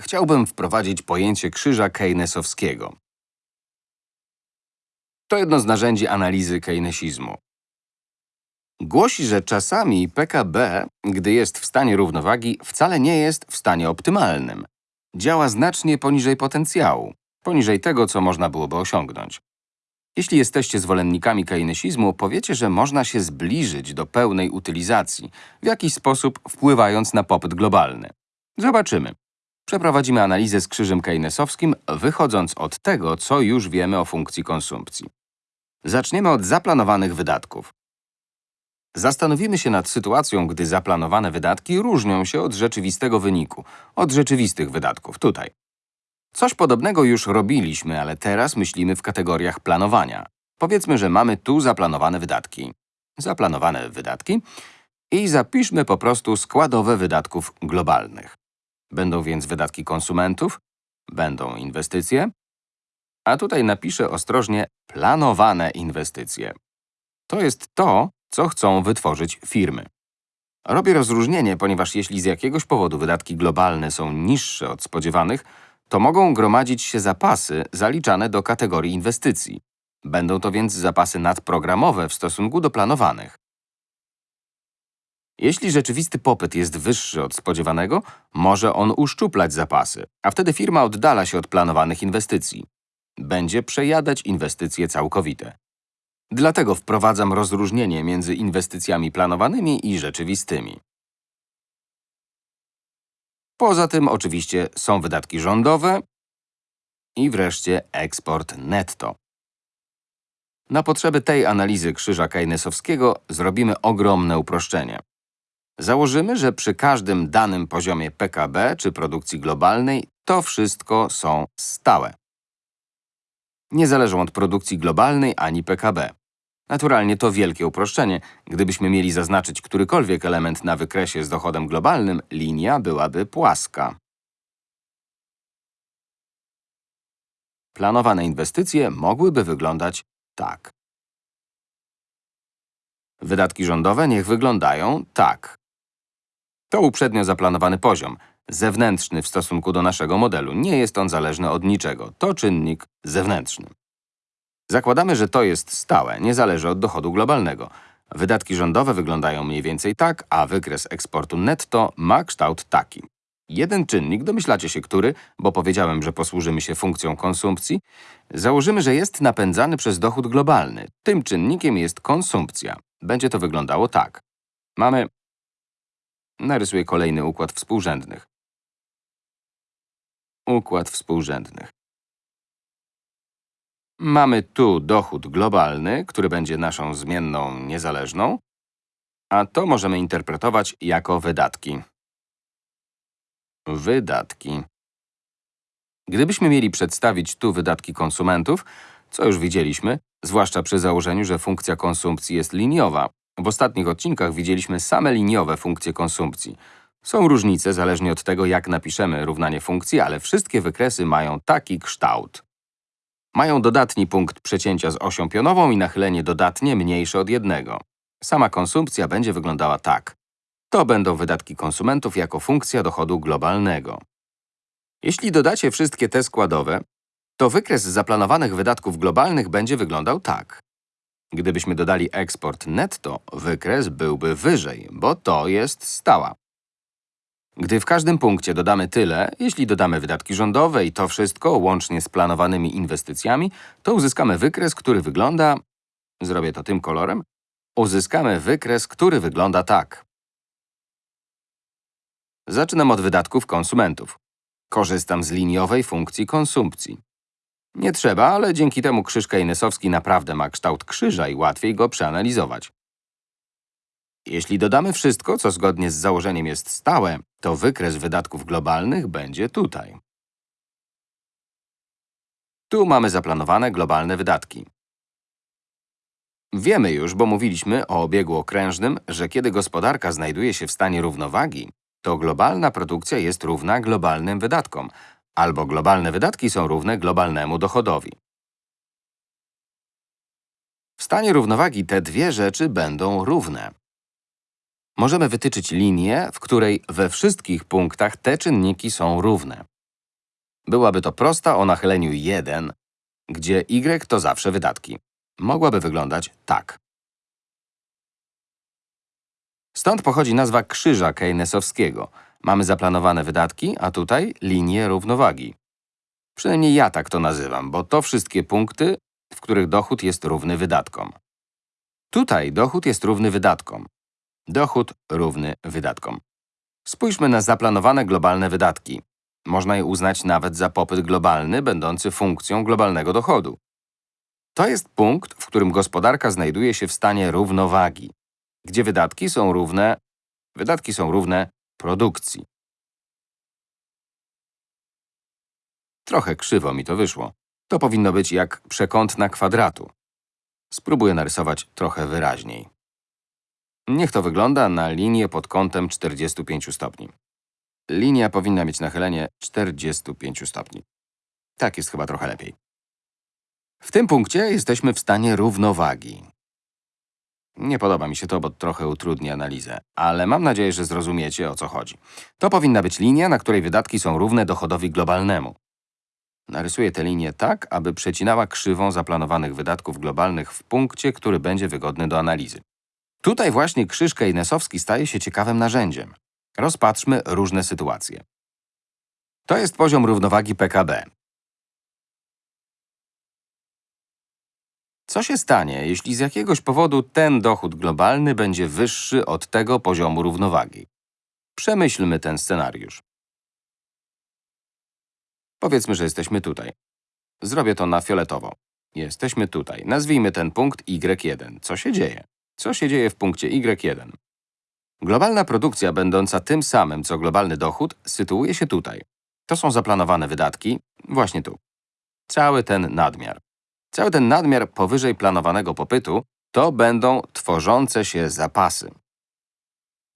chciałbym wprowadzić pojęcie krzyża keynesowskiego. To jedno z narzędzi analizy keynesizmu. Głosi, że czasami PKB, gdy jest w stanie równowagi, wcale nie jest w stanie optymalnym. Działa znacznie poniżej potencjału, poniżej tego, co można byłoby osiągnąć. Jeśli jesteście zwolennikami keynesizmu, powiecie, że można się zbliżyć do pełnej utylizacji, w jakiś sposób wpływając na popyt globalny. Zobaczymy. Przeprowadzimy analizę z krzyżem keynesowskim, wychodząc od tego, co już wiemy o funkcji konsumpcji. Zaczniemy od zaplanowanych wydatków. Zastanowimy się nad sytuacją, gdy zaplanowane wydatki różnią się od rzeczywistego wyniku, od rzeczywistych wydatków, tutaj. Coś podobnego już robiliśmy, ale teraz myślimy w kategoriach planowania. Powiedzmy, że mamy tu zaplanowane wydatki. Zaplanowane wydatki i zapiszmy po prostu składowe wydatków globalnych. Będą więc wydatki konsumentów, będą inwestycje, a tutaj napiszę ostrożnie planowane inwestycje. To jest to, co chcą wytworzyć firmy. Robię rozróżnienie, ponieważ jeśli z jakiegoś powodu wydatki globalne są niższe od spodziewanych, to mogą gromadzić się zapasy zaliczane do kategorii inwestycji. Będą to więc zapasy nadprogramowe w stosunku do planowanych. Jeśli rzeczywisty popyt jest wyższy od spodziewanego, może on uszczuplać zapasy, a wtedy firma oddala się od planowanych inwestycji. Będzie przejadać inwestycje całkowite. Dlatego wprowadzam rozróżnienie między inwestycjami planowanymi i rzeczywistymi. Poza tym oczywiście są wydatki rządowe i wreszcie eksport netto. Na potrzeby tej analizy krzyża keynesowskiego zrobimy ogromne uproszczenie. Założymy, że przy każdym danym poziomie PKB czy produkcji globalnej to wszystko są stałe. Nie zależą od produkcji globalnej ani PKB. Naturalnie to wielkie uproszczenie. Gdybyśmy mieli zaznaczyć którykolwiek element na wykresie z dochodem globalnym, linia byłaby płaska. Planowane inwestycje mogłyby wyglądać tak. Wydatki rządowe niech wyglądają tak. To uprzednio zaplanowany poziom, zewnętrzny w stosunku do naszego modelu. Nie jest on zależny od niczego. To czynnik zewnętrzny. Zakładamy, że to jest stałe, nie zależy od dochodu globalnego. Wydatki rządowe wyglądają mniej więcej tak, a wykres eksportu netto ma kształt taki. Jeden czynnik, domyślacie się który, bo powiedziałem, że posłużymy się funkcją konsumpcji, założymy, że jest napędzany przez dochód globalny. Tym czynnikiem jest konsumpcja. Będzie to wyglądało tak. Mamy… Narysuję kolejny układ współrzędnych. Układ współrzędnych. Mamy tu dochód globalny, który będzie naszą zmienną niezależną, a to możemy interpretować jako wydatki. Wydatki. Gdybyśmy mieli przedstawić tu wydatki konsumentów, co już widzieliśmy, zwłaszcza przy założeniu, że funkcja konsumpcji jest liniowa. W ostatnich odcinkach widzieliśmy same liniowe funkcje konsumpcji. Są różnice zależnie od tego, jak napiszemy równanie funkcji, ale wszystkie wykresy mają taki kształt. Mają dodatni punkt przecięcia z osią pionową i nachylenie dodatnie mniejsze od jednego. Sama konsumpcja będzie wyglądała tak. To będą wydatki konsumentów jako funkcja dochodu globalnego. Jeśli dodacie wszystkie te składowe, to wykres zaplanowanych wydatków globalnych będzie wyglądał tak. Gdybyśmy dodali eksport netto, wykres byłby wyżej, bo to jest stała. Gdy w każdym punkcie dodamy tyle, jeśli dodamy wydatki rządowe i to wszystko łącznie z planowanymi inwestycjami, to uzyskamy wykres, który wygląda… Zrobię to tym kolorem. Uzyskamy wykres, który wygląda tak. Zaczynam od wydatków konsumentów. Korzystam z liniowej funkcji konsumpcji. Nie trzeba, ale dzięki temu krzyż keynesowski naprawdę ma kształt krzyża i łatwiej go przeanalizować. Jeśli dodamy wszystko, co zgodnie z założeniem jest stałe, to wykres wydatków globalnych będzie tutaj. Tu mamy zaplanowane globalne wydatki. Wiemy już, bo mówiliśmy o obiegu okrężnym, że kiedy gospodarka znajduje się w stanie równowagi, to globalna produkcja jest równa globalnym wydatkom, albo globalne wydatki są równe globalnemu dochodowi. W stanie równowagi te dwie rzeczy będą równe. Możemy wytyczyć linię, w której we wszystkich punktach te czynniki są równe. Byłaby to prosta o nachyleniu 1, gdzie y to zawsze wydatki. Mogłaby wyglądać tak. Stąd pochodzi nazwa krzyża keynesowskiego. Mamy zaplanowane wydatki, a tutaj linię równowagi. Przynajmniej ja tak to nazywam, bo to wszystkie punkty, w których dochód jest równy wydatkom. Tutaj dochód jest równy wydatkom. Dochód równy wydatkom. Spójrzmy na zaplanowane globalne wydatki. Można je uznać nawet za popyt globalny, będący funkcją globalnego dochodu. To jest punkt, w którym gospodarka znajduje się w stanie równowagi, gdzie wydatki są równe, wydatki są równe produkcji. Trochę krzywo mi to wyszło. To powinno być jak przekątna kwadratu. Spróbuję narysować trochę wyraźniej. Niech to wygląda na linię pod kątem 45 stopni. Linia powinna mieć nachylenie 45 stopni. Tak jest chyba trochę lepiej. W tym punkcie jesteśmy w stanie równowagi. Nie podoba mi się to, bo trochę utrudni analizę, ale mam nadzieję, że zrozumiecie, o co chodzi. To powinna być linia, na której wydatki są równe dochodowi globalnemu. Narysuję tę linię tak, aby przecinała krzywą zaplanowanych wydatków globalnych w punkcie, który będzie wygodny do analizy. Tutaj właśnie krzyż keynesowski staje się ciekawym narzędziem. Rozpatrzmy różne sytuacje. To jest poziom równowagi PKB. Co się stanie, jeśli z jakiegoś powodu ten dochód globalny będzie wyższy od tego poziomu równowagi? Przemyślmy ten scenariusz. Powiedzmy, że jesteśmy tutaj. Zrobię to na fioletowo. Jesteśmy tutaj. Nazwijmy ten punkt Y1. Co się dzieje? Co się dzieje w punkcie Y1? Globalna produkcja, będąca tym samym, co globalny dochód, sytuuje się tutaj. To są zaplanowane wydatki, właśnie tu. Cały ten nadmiar. Cały ten nadmiar powyżej planowanego popytu to będą tworzące się zapasy.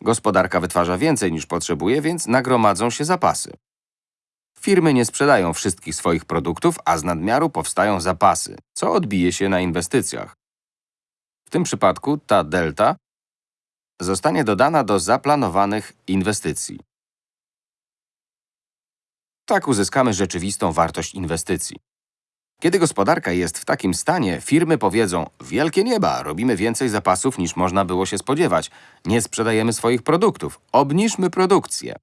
Gospodarka wytwarza więcej niż potrzebuje, więc nagromadzą się zapasy. Firmy nie sprzedają wszystkich swoich produktów, a z nadmiaru powstają zapasy, co odbije się na inwestycjach. W tym przypadku ta delta zostanie dodana do zaplanowanych inwestycji. Tak uzyskamy rzeczywistą wartość inwestycji. Kiedy gospodarka jest w takim stanie, firmy powiedzą wielkie nieba, robimy więcej zapasów niż można było się spodziewać, nie sprzedajemy swoich produktów, obniżmy produkcję.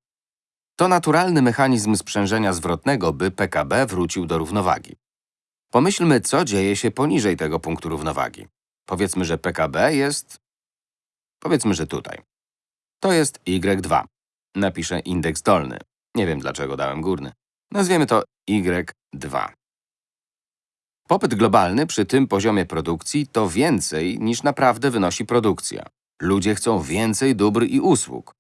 To naturalny mechanizm sprzężenia zwrotnego, by PKB wrócił do równowagi. Pomyślmy, co dzieje się poniżej tego punktu równowagi. Powiedzmy, że PKB jest… Powiedzmy, że tutaj. To jest Y2. Napiszę indeks dolny. Nie wiem, dlaczego dałem górny. Nazwiemy to Y2. Popyt globalny przy tym poziomie produkcji to więcej niż naprawdę wynosi produkcja. Ludzie chcą więcej dóbr i usług.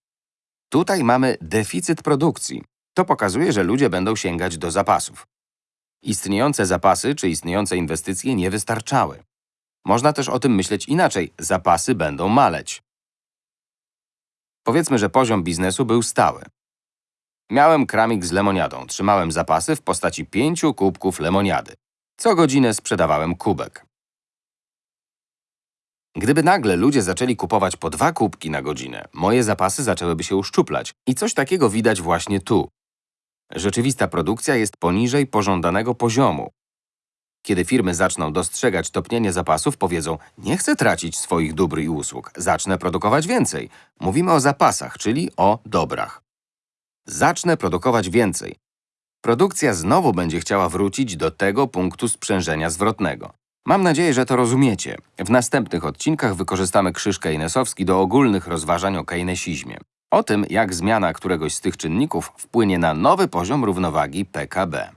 Tutaj mamy deficyt produkcji. To pokazuje, że ludzie będą sięgać do zapasów. Istniejące zapasy czy istniejące inwestycje nie wystarczały. Można też o tym myśleć inaczej. Zapasy będą maleć. Powiedzmy, że poziom biznesu był stały. Miałem kramik z lemoniadą. Trzymałem zapasy w postaci pięciu kubków lemoniady. Co godzinę sprzedawałem kubek. Gdyby nagle ludzie zaczęli kupować po dwa kubki na godzinę, moje zapasy zaczęłyby się uszczuplać. I coś takiego widać właśnie tu. Rzeczywista produkcja jest poniżej pożądanego poziomu. Kiedy firmy zaczną dostrzegać topnienie zapasów, powiedzą nie chcę tracić swoich dóbr i usług, zacznę produkować więcej. Mówimy o zapasach, czyli o dobrach. Zacznę produkować więcej. Produkcja znowu będzie chciała wrócić do tego punktu sprzężenia zwrotnego. Mam nadzieję, że to rozumiecie. W następnych odcinkach wykorzystamy krzyż keynesowski do ogólnych rozważań o keynesizmie. O tym, jak zmiana któregoś z tych czynników wpłynie na nowy poziom równowagi PKB.